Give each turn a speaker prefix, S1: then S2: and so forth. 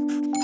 S1: you